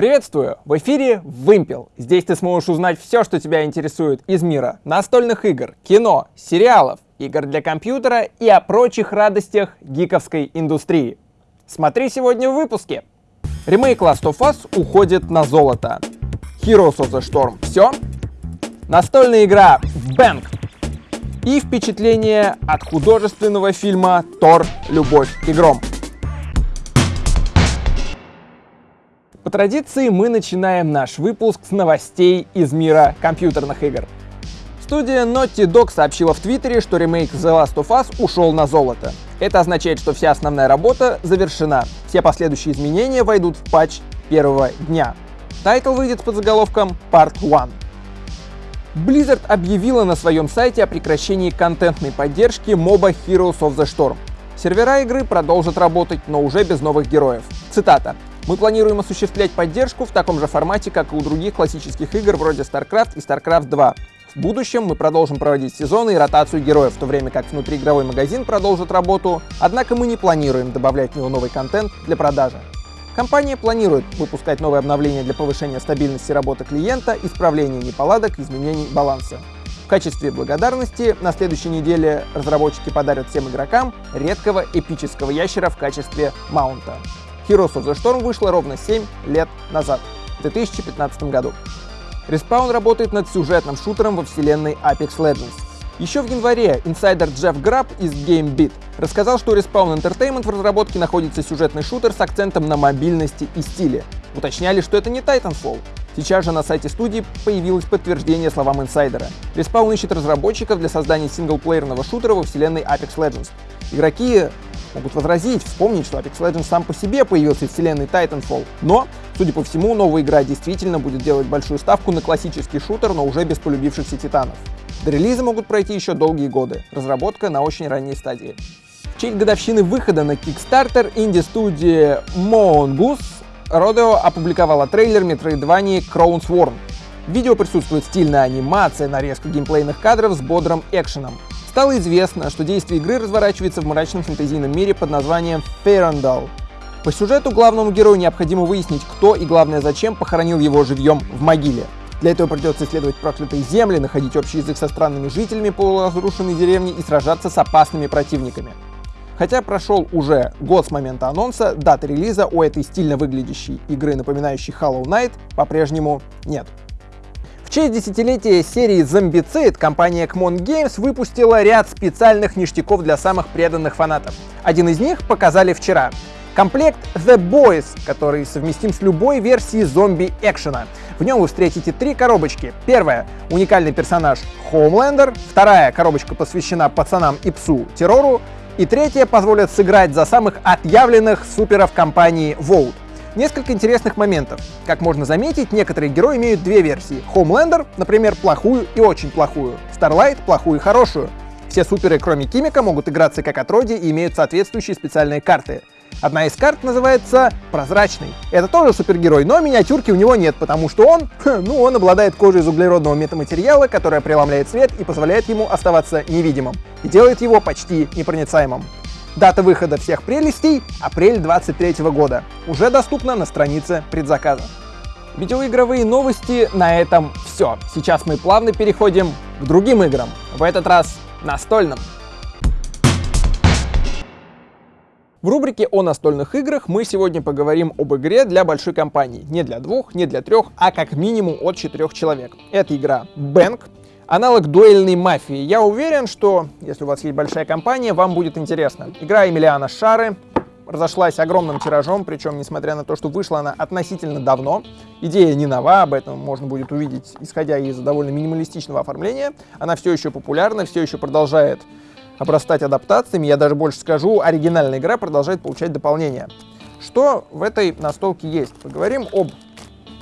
Приветствую! В эфире Вымпел. Здесь ты сможешь узнать все, что тебя интересует из мира настольных игр, кино, сериалов, игр для компьютера и о прочих радостях гиковской индустрии. Смотри сегодня в выпуске. Ремейк Last of Us уходит на золото. Heroes of the Storm — все. Настольная игра Bank. И впечатление от художественного фильма «Тор. Любовь и гром». По традиции мы начинаем наш выпуск с новостей из мира компьютерных игр. Студия Naughty Dog сообщила в Твиттере, что ремейк The Last of Us ушел на золото. Это означает, что вся основная работа завершена. Все последующие изменения войдут в патч первого дня. Title выйдет под заголовком Part 1. Blizzard объявила на своем сайте о прекращении контентной поддержки MOBA Heroes of the Storm. Сервера игры продолжат работать, но уже без новых героев. Цитата. Мы планируем осуществлять поддержку в таком же формате, как и у других классических игр вроде StarCraft и StarCraft 2. В будущем мы продолжим проводить сезоны и ротацию героев, в то время как внутриигровой магазин продолжит работу, однако мы не планируем добавлять в него новый контент для продажи. Компания планирует выпускать новые обновления для повышения стабильности работы клиента, исправления неполадок, изменений баланса. В качестве благодарности на следующей неделе разработчики подарят всем игрокам редкого эпического ящера в качестве маунта. Heroes of the Storm вышла ровно 7 лет назад, в 2015 году. Respawn работает над сюжетным шутером во вселенной Apex Legends. Еще в январе инсайдер Джефф Граб из GameBeat рассказал, что у Respawn Entertainment в разработке находится сюжетный шутер с акцентом на мобильности и стиле. Уточняли, что это не Titanfall. Сейчас же на сайте студии появилось подтверждение словам инсайдера. Respawn ищет разработчиков для создания синглплеерного шутера во вселенной Apex Legends. Игроки могут возразить, вспомнить, что Apex Legends сам по себе появился из вселенной Titanfall. Но, судя по всему, новая игра действительно будет делать большую ставку на классический шутер, но уже без полюбившихся титанов. До релиза могут пройти еще долгие годы. Разработка на очень ранней стадии. В честь годовщины выхода на Kickstarter инди-студия Mongoose Rodeo опубликовала трейлер Metroidvania Crown Sworn. В видео присутствует стильная анимация, нарезка геймплейных кадров с бодрым экшеном. Стало известно, что действие игры разворачивается в мрачном фэнтезийном мире под названием Ферандал. По сюжету главному герою необходимо выяснить, кто и, главное, зачем похоронил его живьем в могиле. Для этого придется исследовать проклятые земли, находить общий язык со странными жителями полуразрушенной деревни и сражаться с опасными противниками. Хотя прошел уже год с момента анонса, даты релиза у этой стильно выглядящей игры, напоминающей Hollow Knight, по-прежнему нет. В честь десятилетия серии Zombicide компания Kmon Games выпустила ряд специальных ништяков для самых преданных фанатов. Один из них показали вчера. Комплект The Boys, который совместим с любой версией зомби-экшена. В нем вы встретите три коробочки. Первая — уникальный персонаж Homelander. Вторая коробочка посвящена пацанам и псу террору. И третья позволит сыграть за самых отъявленных суперов компании Vault. Несколько интересных моментов. Как можно заметить, некоторые герои имеют две версии. Homelander, например, плохую и очень плохую. Starlight — плохую и хорошую. Все суперы, кроме Кимика, могут играться как отродье и имеют соответствующие специальные карты. Одна из карт называется «Прозрачный». Это тоже супергерой, но миниатюрки у него нет, потому что он, ну, он обладает кожей из углеродного метаматериала, которая преломляет свет и позволяет ему оставаться невидимым, и делает его почти непроницаемым. Дата выхода всех прелестей — апрель 23 года. Уже доступна на странице предзаказа. Видеоигровые новости на этом все. Сейчас мы плавно переходим к другим играм. В этот раз настольным. В рубрике о настольных играх мы сегодня поговорим об игре для большой компании. Не для двух, не для трех, а как минимум от четырех человек. Это игра Bank, аналог дуэльной мафии. Я уверен, что если у вас есть большая компания, вам будет интересно. Игра Эмилиана Шары разошлась огромным тиражом, причем, несмотря на то, что вышла она относительно давно, идея не нова, об этом можно будет увидеть, исходя из довольно минималистичного оформления, она все еще популярна, все еще продолжает обрастать адаптациями, я даже больше скажу, оригинальная игра продолжает получать дополнения. Что в этой настолке есть? Поговорим об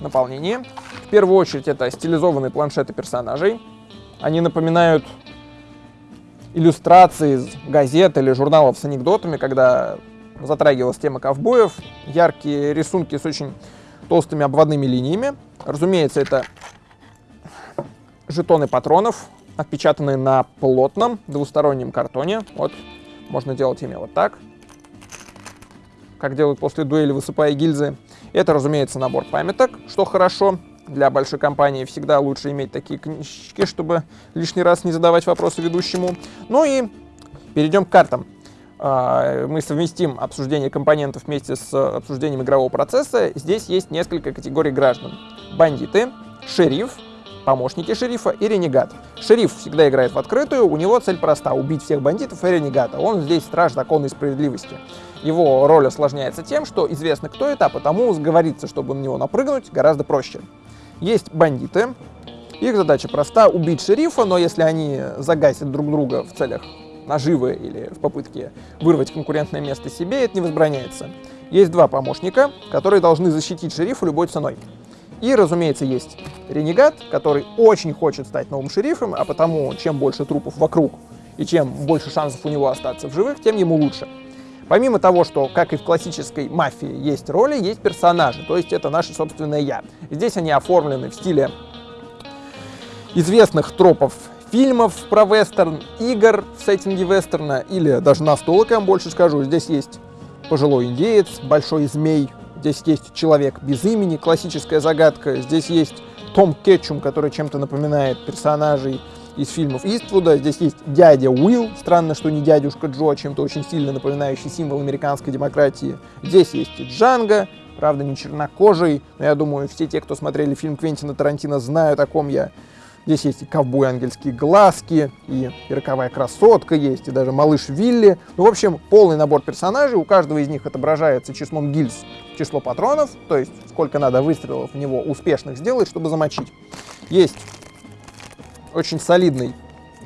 наполнении. В первую очередь это стилизованные планшеты персонажей, они напоминают иллюстрации из газет или журналов с анекдотами, когда затрагивалась тема ковбоев. Яркие рисунки с очень толстыми обводными линиями. Разумеется, это жетоны патронов, отпечатанные на плотном двустороннем картоне. Вот, можно делать ими вот так, как делают после дуэли, высыпая гильзы. Это, разумеется, набор памяток, что хорошо. Для большой компании всегда лучше иметь такие книжки, чтобы лишний раз не задавать вопросы ведущему. Ну и перейдем к картам. А, мы совместим обсуждение компонентов вместе с обсуждением игрового процесса. Здесь есть несколько категорий граждан. Бандиты, шериф, помощники шерифа и ренегат. Шериф всегда играет в открытую, у него цель проста — убить всех бандитов и ренегата. Он здесь страж закона и справедливости. Его роль осложняется тем, что известно, кто это, а потому сговориться, чтобы на него напрыгнуть, гораздо проще. Есть бандиты. Их задача проста — убить шерифа, но если они загасят друг друга в целях наживы или в попытке вырвать конкурентное место себе, это не возбраняется. Есть два помощника, которые должны защитить шерифа любой ценой. И, разумеется, есть ренегат, который очень хочет стать новым шерифом, а потому чем больше трупов вокруг и чем больше шансов у него остаться в живых, тем ему лучше. Помимо того, что, как и в классической мафии, есть роли, есть персонажи, то есть это наше собственное «я». Здесь они оформлены в стиле известных тропов фильмов про вестерн, игр в сеттинге вестерна или даже настолок, я вам больше скажу. Здесь есть пожилой индеец, большой змей, здесь есть человек без имени, классическая загадка, здесь есть Том Кетчум, который чем-то напоминает персонажей из фильмов Иствуда. Здесь есть дядя Уилл, странно, что не дядюшка Джо, а чем-то очень сильно напоминающий символ американской демократии. Здесь есть и Джанго, правда, не чернокожий, но я думаю, все те, кто смотрели фильм Квентина Тарантино, знают, о ком я. Здесь есть и ковбой ангельские глазки, и, и роковая красотка есть, и даже малыш Вилли. Ну, в общем, полный набор персонажей. У каждого из них отображается числом гильз число патронов, то есть сколько надо выстрелов в него успешных сделать, чтобы замочить. Есть очень солидный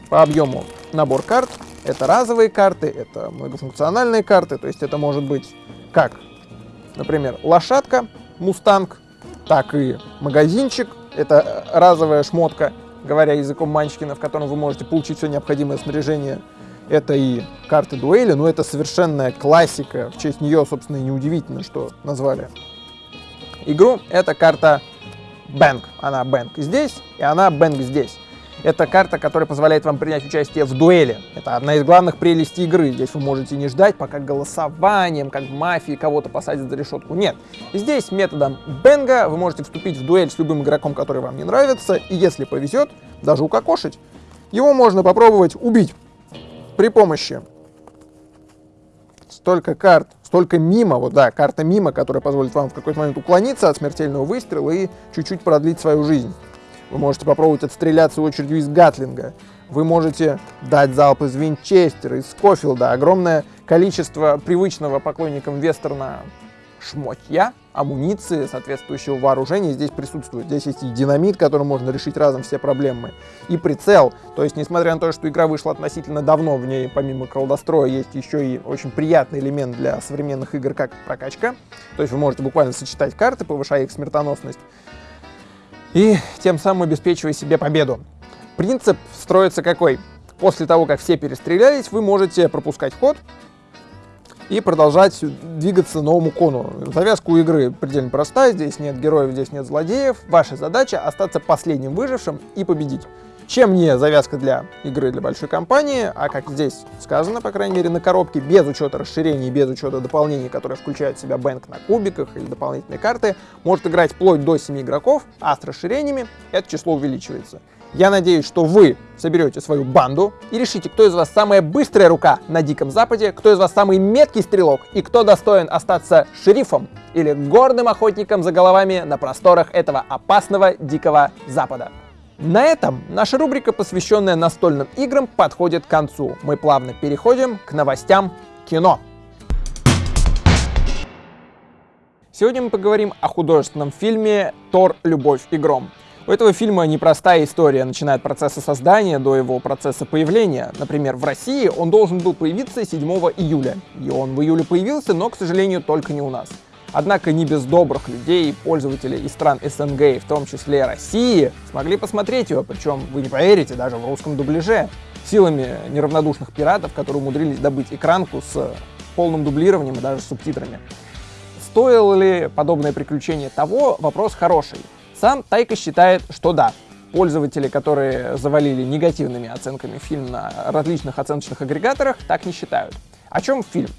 по объему набор карт. Это разовые карты, это многофункциональные карты, то есть это может быть как, например, лошадка, мустанг, так и магазинчик, это разовая шмотка, говоря языком Манчкина, в котором вы можете получить все необходимое снаряжение. Это и карты дуэли, но это совершенная классика. В честь нее, собственно, и неудивительно, что назвали игру. Это карта Бэнк. Она Бэнк здесь, и она Бэнк здесь. Это карта, которая позволяет вам принять участие в дуэли. Это одна из главных прелестей игры. Здесь вы можете не ждать, пока голосованием, как в мафии, кого-то посадят за решетку. Нет. Здесь методом бенга вы можете вступить в дуэль с любым игроком, который вам не нравится, и если повезет, даже укокошить. Его можно попробовать убить при помощи столько карт, столько мимо, вот да, карта мимо, которая позволит вам в какой-то момент уклониться от смертельного выстрела и чуть-чуть продлить свою жизнь. Вы можете попробовать отстреляться очередью из Гатлинга. Вы можете дать залп из Винчестера, из Скофилда. Огромное количество привычного поклонникам вестерна шмотья, амуниции, соответствующего вооружения здесь присутствует. Здесь есть и динамит, которым можно решить разом все проблемы, и прицел. То есть, несмотря на то, что игра вышла относительно давно, в ней помимо колдостроя есть еще и очень приятный элемент для современных игр, как прокачка. То есть вы можете буквально сочетать карты, повышая их смертоносность и тем самым обеспечивая себе победу. Принцип строится какой? После того, как все перестрелялись, вы можете пропускать ход и продолжать двигаться новому кону. Завязка у игры предельно простая, здесь нет героев, здесь нет злодеев. Ваша задача остаться последним выжившим и победить. Чем не завязка для игры для большой компании, а как здесь сказано, по крайней мере, на коробке, без учета расширений, без учета дополнений, которые включают в себя бэнк на кубиках или дополнительные карты, может играть вплоть до 7 игроков, а с расширениями это число увеличивается. Я надеюсь, что вы соберете свою банду и решите, кто из вас самая быстрая рука на Диком Западе, кто из вас самый меткий стрелок и кто достоин остаться шерифом или гордым охотником за головами на просторах этого опасного Дикого Запада. На этом наша рубрика, посвященная настольным играм, подходит к концу. Мы плавно переходим к новостям кино. Сегодня мы поговорим о художественном фильме «Тор. Любовь и гром». У этого фильма непростая история, начиная от процесса создания до его процесса появления. Например, в России он должен был появиться 7 июля. И он в июле появился, но, к сожалению, только не у нас. Однако не без добрых людей, пользователей из стран СНГ, в том числе России, смогли посмотреть его, причем, вы не поверите, даже в русском дубляже, силами неравнодушных пиратов, которые умудрились добыть экранку с полным дублированием и даже с субтитрами. Стоило ли подобное приключение того? Вопрос хороший. Сам Тайка считает, что да. Пользователи, которые завалили негативными оценками фильм на различных оценочных агрегаторах, так не считают. О чем фильм?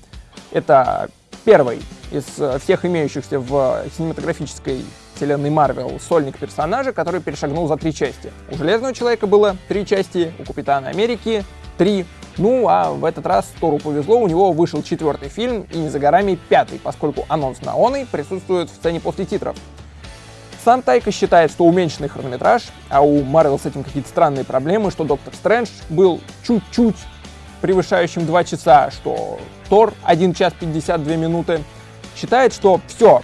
Это первый из э, всех имеющихся в кинематографической вселенной Марвел сольник персонажа, который перешагнул за три части. У Железного Человека было три части, у Капитана Америки три, ну а в этот раз Тору повезло, у него вышел четвертый фильм и не за горами пятый, поскольку анонс на оной присутствует в сцене после титров. Сам Тайка считает, что уменьшенный хронометраж, а у Марвел с этим какие-то странные проблемы, что Доктор Стрэндж был чуть-чуть превышающим 2 часа, что Тор 1 час 52 минуты, считает, что все,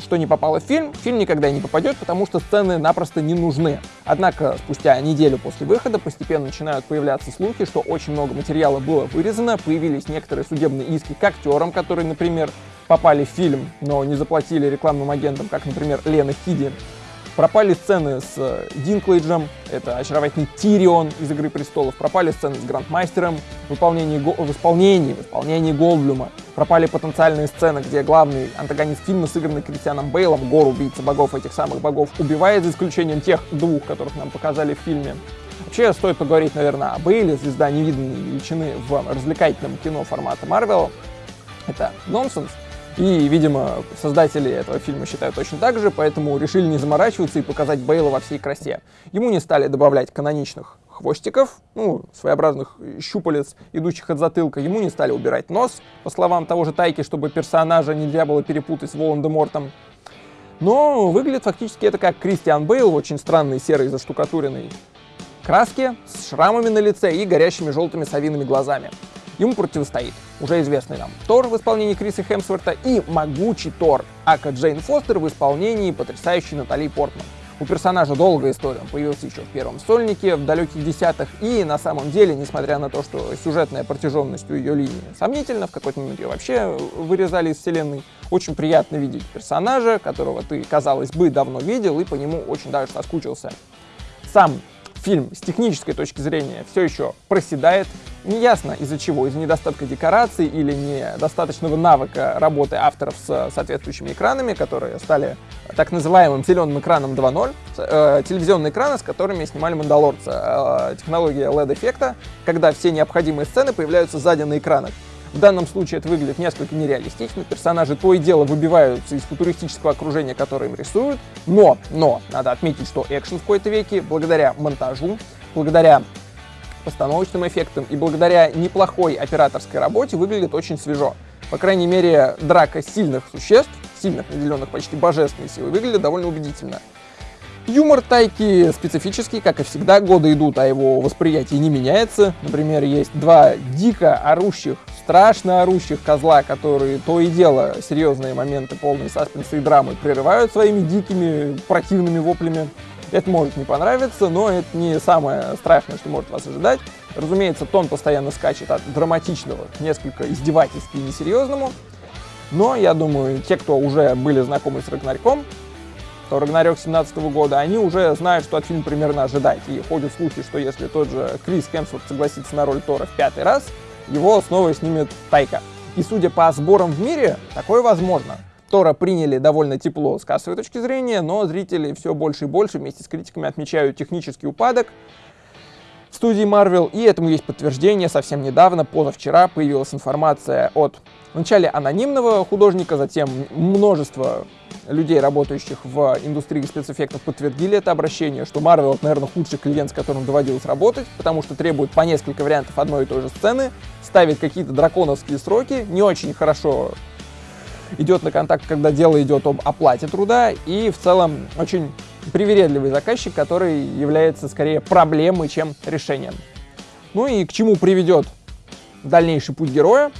что не попало в фильм, фильм никогда не попадет, потому что сцены напросто не нужны. Однако спустя неделю после выхода постепенно начинают появляться слухи, что очень много материала было вырезано, появились некоторые судебные иски к актерам, которые, например, попали в фильм, но не заплатили рекламным агентам, как, например, Лена Хиди. Пропали сцены с э, Динклейджем, это очаровательный Тирион из «Игры престолов», пропали сцены с Грандмастером в исполнении, в исполнении, в исполнении Голдблюма, пропали потенциальные сцены, где главный антагонист фильма, сыгранный Кристианом Бейлом, гор убийца богов, этих самых богов, убивает, за исключением тех двух, которых нам показали в фильме. Вообще, стоит поговорить, наверное, о Бейле, звезда невиданной величины в развлекательном кино формата Марвел. Это нонсенс. И, видимо, создатели этого фильма считают точно так же, поэтому решили не заморачиваться и показать Бейла во всей красе. Ему не стали добавлять каноничных хвостиков, ну, своеобразных щупалец, идущих от затылка. Ему не стали убирать нос, по словам того же Тайки, чтобы персонажа нельзя было перепутать с Волан-де-Мортом. Но выглядит фактически это как Кристиан Бейл очень странной серой заштукатуренной краске, с шрамами на лице и горящими желтыми совиными глазами. Ему противостоит уже известный нам Тор в исполнении Криса Хемсворта и могучий Тор, ака Джейн Фостер в исполнении потрясающей Натали Портман. У персонажа долгая история, он появился еще в первом стольнике, в далеких десятых, и на самом деле, несмотря на то, что сюжетная протяженность у ее линии сомнительна, в какой-то момент ее вообще вырезали из вселенной, очень приятно видеть персонажа, которого ты, казалось бы, давно видел, и по нему очень даже соскучился. Сам фильм с технической точки зрения все еще проседает. Неясно из-за чего, из-за недостатка декораций или недостаточного навыка работы авторов с соответствующими экранами, которые стали так называемым зеленым экраном 2.0, э, телевизионные экраны, с которыми снимали «Мандалорца», э, технология LED-эффекта, когда все необходимые сцены появляются сзади на экранах. В данном случае это выглядит несколько нереалистично, персонажи то и дело выбиваются из футуристического окружения, которое им рисуют, но, но, надо отметить, что экшен в какой-то веке, благодаря монтажу, благодаря постановочным эффектам и благодаря неплохой операторской работе выглядит очень свежо. По крайней мере, драка сильных существ, сильных, наделенных почти божественной силой, выглядит довольно убедительно. Юмор Тайки специфический, как и всегда, годы идут, а его восприятие не меняется. Например, есть два дико орущих страшно орущих козла, которые то и дело серьезные моменты полные саспенса и драмы прерывают своими дикими противными воплями. Это может не понравиться, но это не самое страшное, что может вас ожидать. Разумеется, тон постоянно скачет от драматичного к несколько издевательски и несерьезному. Но, я думаю, те, кто уже были знакомы с Рагнарьком, Рагнарёк 17 года, они уже знают, что от фильма примерно ожидать. И ходят слухи, что если тот же Крис Хемсворт согласится на роль Тора в пятый раз, его снова снимет Тайка. И судя по сборам в мире, такое возможно. Тора приняли довольно тепло с кассовой точки зрения, но зрители все больше и больше вместе с критиками отмечают технический упадок студии Marvel, и этому есть подтверждение. Совсем недавно, позавчера, появилась информация от вначале анонимного художника, затем множество людей, работающих в индустрии спецэффектов, подтвердили это обращение, что Marvel, наверное, худший клиент, с которым доводилось работать, потому что требует по несколько вариантов одной и той же сцены, ставит какие-то драконовские сроки, не очень хорошо идет на контакт, когда дело идет об оплате труда, и в целом очень привередливый заказчик, который является скорее проблемой, чем решением. Ну и к чему приведет дальнейший путь героя,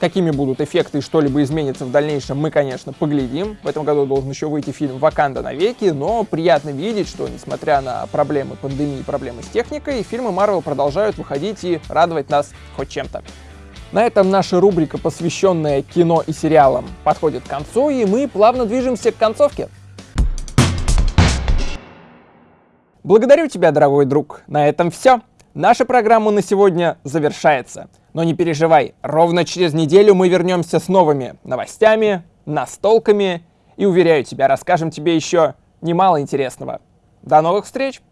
Какими будут эффекты и что-либо изменится в дальнейшем, мы, конечно, поглядим. В этом году должен еще выйти фильм «Ваканда навеки», но приятно видеть, что, несмотря на проблемы пандемии и проблемы с техникой, фильмы Marvel продолжают выходить и радовать нас хоть чем-то. На этом наша рубрика, посвященная кино и сериалам, подходит к концу, и мы плавно движемся к концовке. Благодарю тебя, дорогой друг. На этом все. Наша программа на сегодня завершается. Но не переживай, ровно через неделю мы вернемся с новыми новостями, настолками и, уверяю тебя, расскажем тебе еще немало интересного. До новых встреч!